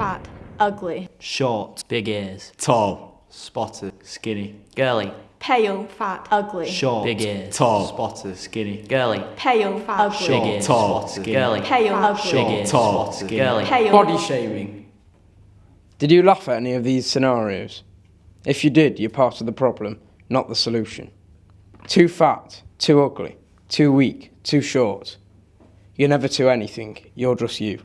fat, ugly. Short. Big ears. Tall. Spotted. Skinny. Girly. Pale, fat, ugly. Short. Big ears. Tall. Spotted. Skinny. Girly. Pale, fat, ugly. Short. big ears. Tall. Skinny. Girly. Pale, ugly. Short, Big ears. Tall. Skinny. Girly. Pale, Body shaming. Did you laugh at any of these scenarios? If you did, you're part of the problem, not the solution. Too fat, too ugly, too weak, too short. You're never too anything, you're just you.